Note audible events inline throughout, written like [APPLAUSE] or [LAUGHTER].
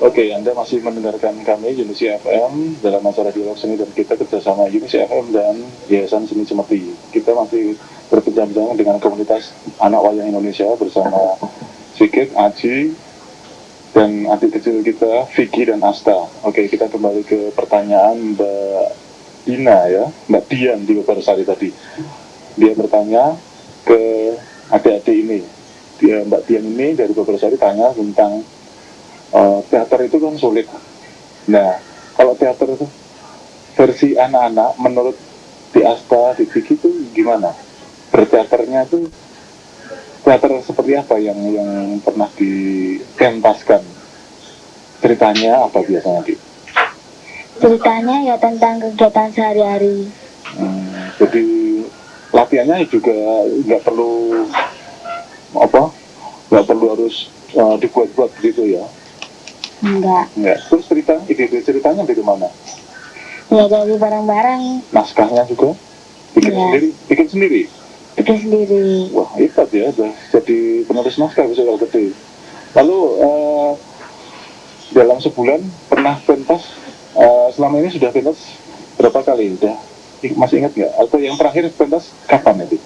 Oke, Anda masih mendengarkan kami Unisi FM dalam acara dialog seni dan kita kerjasama Unisi FM dan Yayasan Seni Cemeti. Kita masih berbincang-bincang dengan komunitas anak wayang Indonesia bersama Sikit, Aji, dan adik kecil kita Vicky dan Asta. Oke, kita kembali ke pertanyaan Mbak Dina ya, Mbak Dian di Sari tadi. Dia bertanya ke adik-adik ini. Dia Mbak Dian ini dari Sari tanya tentang uh, teater itu kan sulit. Nah, kalau teater itu versi anak-anak menurut di Asta, di Vicky itu gimana? Berteaternya itu teater seperti apa yang yang pernah dikentaskan? Ceritanya apa biasanya, Di? Ceritanya ya tentang kegiatan sehari-hari. Hmm, jadi latihannya juga nggak perlu apa? Nggak perlu harus uh, dibuat-buat begitu ya? Enggak. Enggak. Terus cerita, ide-ide ceritanya dari mana? Ya dari barang-barang Naskahnya juga? Bikin Iya. sendiri? Bikin sendiri? bikin sendiri. Wah, hebat ya, udah jadi penulis naskah bisa kalau gede. Lalu eh, dalam sebulan pernah pentas, eh, selama ini sudah pentas berapa kali? Udah masih ingat nggak? Atau yang terakhir pentas kapan itu?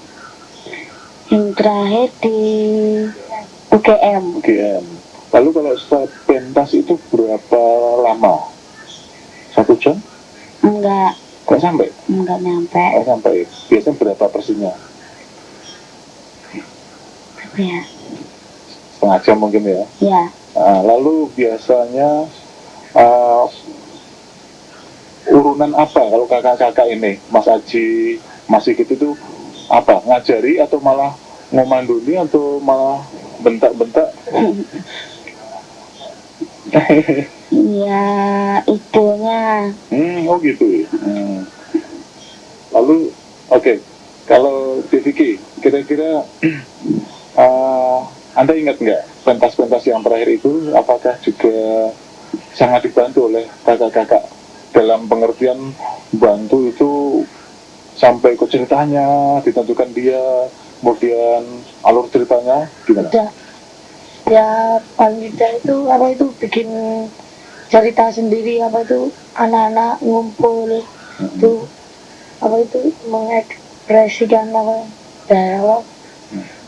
Yang terakhir di UGM. UGM. Lalu kalau setelah pentas itu berapa lama? Satu jam? Enggak, Kok sampai? enggak nyampe. Kok sampai? Biasanya berapa persisnya? Apa ya? Setengah jam mungkin ya? Ya, Nah, lalu biasanya uh, urunan apa kalau kakak-kakak ini, Mas Aji, Mas Sigit itu apa? Ngajari atau malah ngomanduni atau malah bentak-bentak? [LAUGHS] ya ibunya. hmm, oh gitu. Hmm. Lalu, oke, kalau DVK, kira-kira uh, [CLEARS THROAT] Anda ingat nggak pentas-pentas yang terakhir itu apakah juga sangat dibantu oleh kakak-kakak dalam pengertian bantu itu sampai ke ceritanya ditentukan dia kemudian alur ceritanya gimana? Udah. Ya paling tidak itu apa itu bikin cerita sendiri apa itu anak-anak ngumpul itu apa itu mengekspresikan apa dalam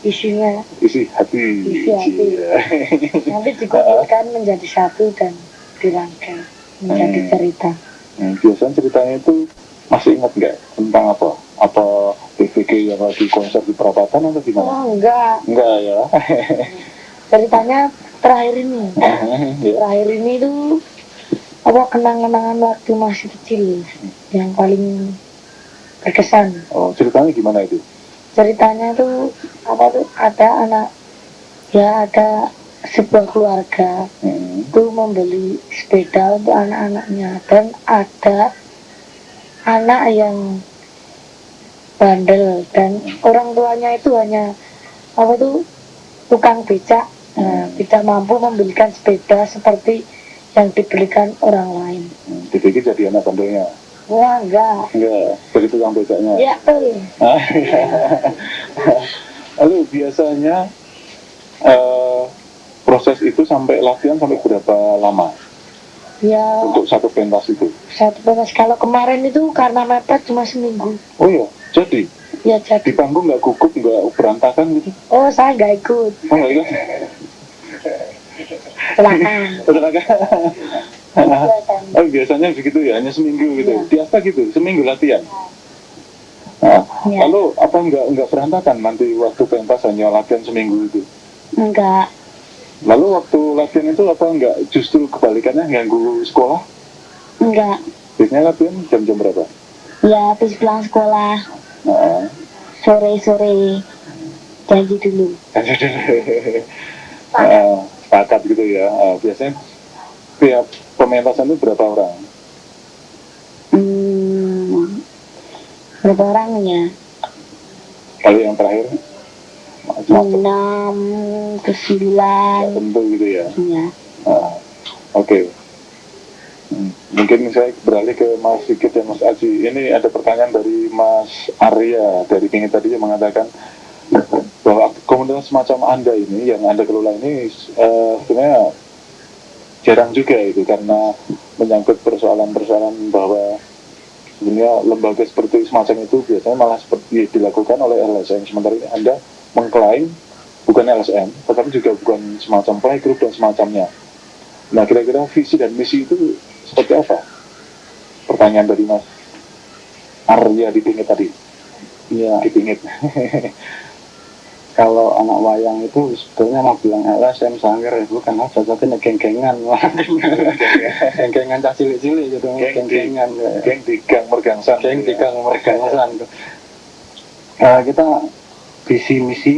isinya isi hati Isi hati. Iya. [LAUGHS] nanti dikumpulkan menjadi satu dan dirangkai menjadi Hmm. cerita Hmm, biasanya ceritanya itu masih ingat nggak tentang apa? Apa PVK yang lagi konser di perapatan atau gimana? oh enggak Enggak ya. [LAUGHS] ceritanya terakhir ini [LAUGHS] terakhir ini tuh apa kenang-kenangan waktu masih kecil yang paling berkesan Oh, ceritanya gimana itu? ceritanya tuh apa tuh ada anak ya ada sebuah keluarga Hmm. itu membeli sepeda untuk anak-anaknya dan ada anak yang bandel dan orang tuanya itu hanya apa tuh tukang becak nah, tidak mampu membelikan sepeda seperti yang dibelikan orang lain Hmm, jadi anak bandelnya? wah enggak Enggak, jadi tukang becaknya. ya tuh Ah, iya. [LAUGHS] Lalu biasanya eh, proses itu sampai latihan sampai berapa lama ya untuk satu pentas itu? satu pentas kalau kemarin itu karena mepet cuma seminggu Oh iya, jadi ya di jadi panggung nggak gugup nggak berantakan gitu? oh saya nggak ikut Oh nggak ikut? [LAUGHS] Biasanya. oh biasanya begitu ya, hanya seminggu gitu. Iya. Di gitu, seminggu latihan. Nah, Iya. Lalu apa nggak nggak berantakan nanti waktu pentas hanya latihan seminggu itu? enggak Lalu waktu latihan itu apa nggak justru kebalikannya ganggu sekolah? enggak Biasanya latihan jam-jam berapa? ya habis pulang sekolah Nah, sore-sore janji dulu Nah, sepakat gitu ya. Nah, biasanya tiap pementasan itu berapa orang? hmm, berapa orangnya Kalau yang terakhir? Enam ke sembilan tentu gitu ya. ya Nah, Oke. Hmm, Mungkin saya beralih ke Mas Sigit dan Mas Aji. Ini ada pertanyaan dari Mas Arya dari Pingin tadi yang mengatakan bahwa komunitas semacam Anda ini yang Anda kelola ini eh, sebenarnya jarang juga itu karena menyangkut persoalan-persoalan bahwa sebenarnya lembaga seperti semacam itu biasanya malah seperti dilakukan oleh LSM sementara ini Anda mengklaim bukan LSM tetapi juga bukan semacam playgroup dan semacamnya. Nah kira-kira visi dan misi itu seperti apa? Pertanyaan dari Mas Arya Dipingit tadi. Iya, Dipingit [LAUGHS] kalau anak wayang itu sebetulnya mau bilang LSM sangger itu karena cocoknya geng-gengan. [LAUGHS] Geng-gengan cah cilik-cilik gitu geng-gengan. ya. geng di gang mergangsan. Geng gitu ya. tiga mergangsan. Eh, kita visi misi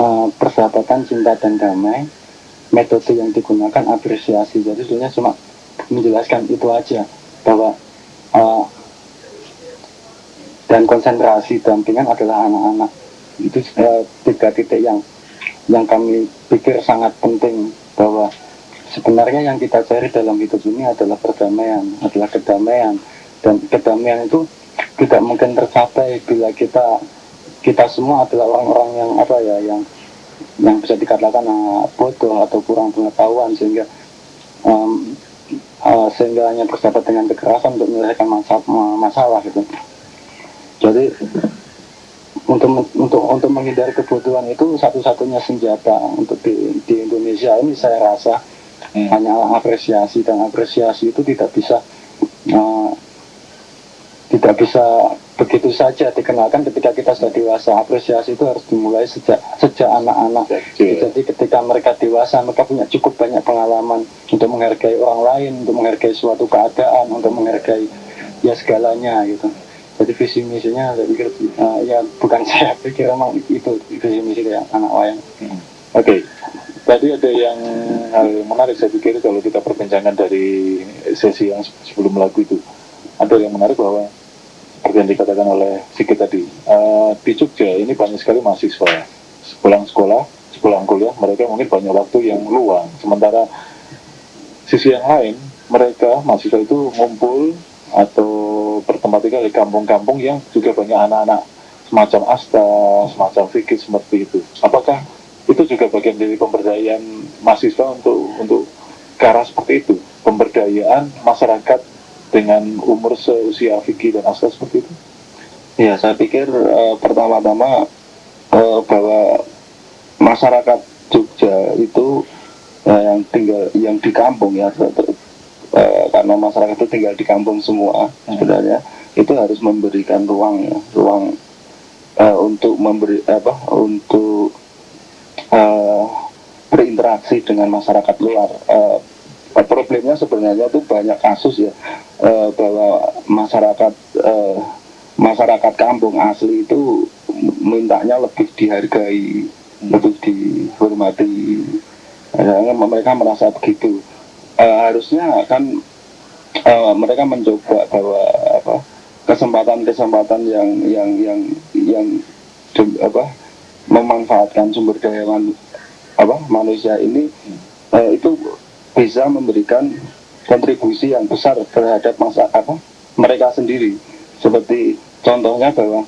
eh, persahabatan cinta dan damai. Metode yang digunakan apresiasi. Jadi sebenarnya cuma menjelaskan itu aja. Bahwa eh, dan konsentrasi dampingan adalah anak-anak itu eh, tiga titik yang yang kami pikir sangat penting bahwa sebenarnya yang kita cari dalam hidup ini adalah perdamaian adalah kedamaian dan kedamaian itu tidak mungkin tercapai bila kita kita semua adalah orang-orang yang apa ya yang yang bisa dikatakan ah, bodoh atau kurang pengetahuan sehingga em, eh, sehingga hanya bersahabat dengan kekerasan untuk menyelesaikan masa- masalah gitu. Jadi untuk untuk untuk menghindari kebodohan itu satu-satunya senjata untuk di, di Indonesia ini saya rasa Hmm. hanyalah apresiasi dan apresiasi itu tidak bisa eh, tidak bisa begitu saja dikenalkan ketika kita sudah dewasa. Apresiasi itu harus dimulai sejak sejak anak-anak. Jadi ketika mereka dewasa mereka punya cukup banyak pengalaman untuk menghargai orang lain untuk menghargai suatu keadaan untuk menghargai ya segalanya gitu jadi visi misinya saya pikir eh, ya bukan [LAUGHS] saya pikir emang itu visi misi kayak anak wayang. Oke, tadi ada yang hal yang menarik saya pikir kalau kita perbincangkan dari sesi yang se- sebelum lagu itu. Ada yang menarik bahwa seperti yang dikatakan oleh Sigit tadi eh, di Jogja ini banyak sekali mahasiswa. Sepulang sekolah, sepulang kuliah mereka mungkin banyak waktu yang luang. Sementara sisi yang lain mereka mahasiswa itu ngumpul atau bertempat tinggal di kampung-kampung yang juga banyak anak-anak semacam asta, semacam fikir seperti itu. Apakah itu juga bagian dari pemberdayaan mahasiswa untuk untuk ke seperti itu, pemberdayaan masyarakat dengan umur seusia fikih dan asta seperti itu? Ya, saya pikir eh, pertama-tama eh, bahwa masyarakat Jogja itu eh, yang tinggal yang di kampung ya eh, karena masyarakat itu tinggal di kampung semua sebenarnya itu harus memberikan ruang ya, ruang eh, untuk memberi apa untuk eh, berinteraksi dengan masyarakat luar. Eh, problemnya sebenarnya itu banyak kasus ya eh, bahwa masyarakat eh, masyarakat kampung asli itu mintanya lebih dihargai, lebih dihormati. Mereka merasa begitu. Eh, harusnya kan eh, mereka mencoba bahwa apa kesempatan-kesempatan yang yang yang yang apa memanfaatkan sumber daya man- apa manusia ini eh, itu bisa memberikan kontribusi yang besar terhadap masa apa mereka sendiri. Seperti contohnya bahwa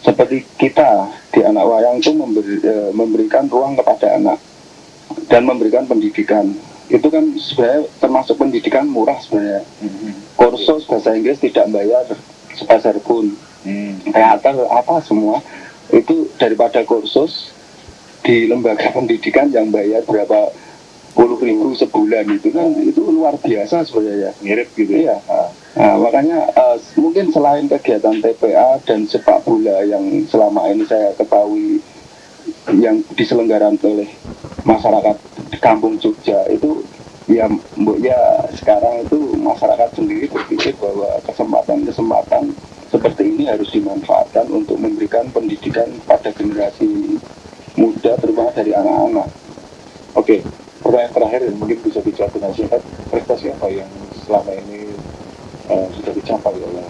seperti kita di anak wayang itu memberi, eh, memberikan ruang kepada anak dan memberikan pendidikan itu kan sebenarnya termasuk pendidikan murah sebenarnya. Kursus bahasa Inggris tidak bayar sepeser pun. Teater apa semua. Itu daripada kursus di lembaga [LAUGHS] pendidikan yang bayar berapa puluh ribu sebulan itu kan itu luar biasa sebenarnya. Mirip gitu ya? iya. Nah, makanya eh, mungkin selain kegiatan TPA dan sepak bola yang selama ini saya ketahui yang diselenggarakan oleh masyarakat kampung Jogja itu ya mbok ya sekarang itu masyarakat sendiri berpikir bahwa kesempatan-kesempatan seperti ini harus dimanfaatkan untuk memberikan pendidikan pada generasi muda terutama dari anak-anak Oke, pertanyaan terakhir dan mungkin bisa dijawab dengan singkat. Prestasi apa yang selama ini eh, sudah dicapai oleh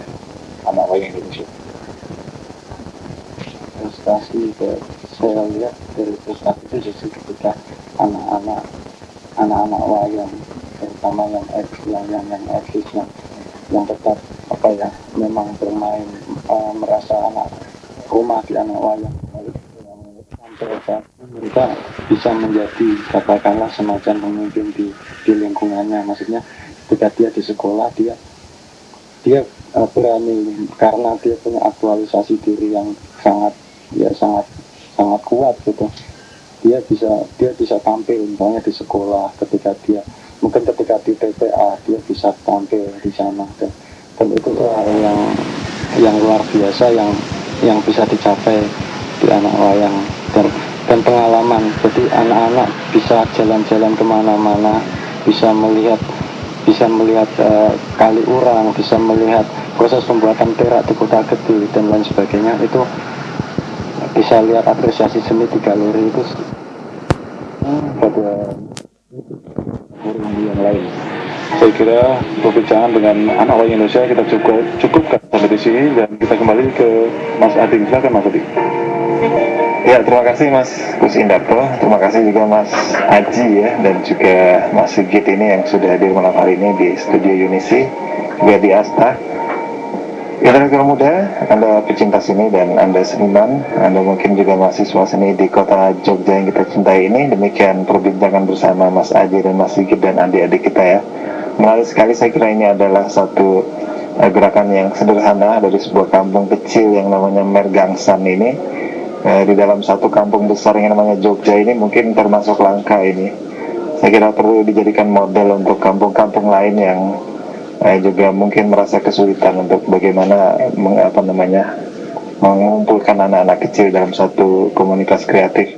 anak wayang Indonesia? Prestasi ke saya lihat dari prestasi itu justru ketika anak-anak anak-anak wayang terutama yang eksis yang yang yang eksis yang yang tetap apa ya memang bermain eh, merasa anak rumah di anak wayang. Kita bisa menjadi katakanlah semacam pemimpin di, di lingkungannya. Maksudnya ketika dia di sekolah dia dia uh, berani karena dia punya aktualisasi diri yang sangat ya sangat sangat kuat gitu. Dia bisa dia bisa tampil misalnya di sekolah ketika dia mungkin ketika di TPA dia bisa tampil di sana. Dan, dan itu tuh hal yang yang luar biasa yang yang bisa dicapai di anak wayang. Dan dan pengalaman. Jadi anak-anak bisa jalan-jalan ke mana-mana bisa melihat bisa melihat uh, kali urang bisa melihat proses pembuatan perak di kota gede dan lain sebagainya. Itu bisa lihat apresiasi seni di galeri itu pada forum yang lain. Saya kira perbincangan dengan anak wayang Indonesia kita cukup cukupkan sampai di sini. Dan kita kembali ke Mas Ading. Silakan Mas Ading. Ya, terima kasih Mas Gus Indarto, terima kasih juga Mas Aji ya, dan juga Mas Sigit ini yang sudah hadir malam hari ini di studio Unisi, juga di Asta. Ya, tenaga muda, Anda pecinta seni dan Anda seniman, Anda mungkin juga mahasiswa seni di kota Jogja yang kita cintai ini, demikian perbincangan bersama Mas Aji dan Mas Sigit dan adik-adik kita ya. Menarik sekali saya kira ini adalah satu uh, gerakan yang sederhana dari sebuah kampung kecil yang namanya Mergangsan ini, eh, di dalam satu kampung besar yang namanya Jogja ini mungkin termasuk langka ini. Saya kira perlu dijadikan model untuk kampung-kampung lain yang eh, juga mungkin merasa kesulitan untuk bagaimana meng, apa namanya mengumpulkan anak-anak kecil dalam satu komunitas kreatif.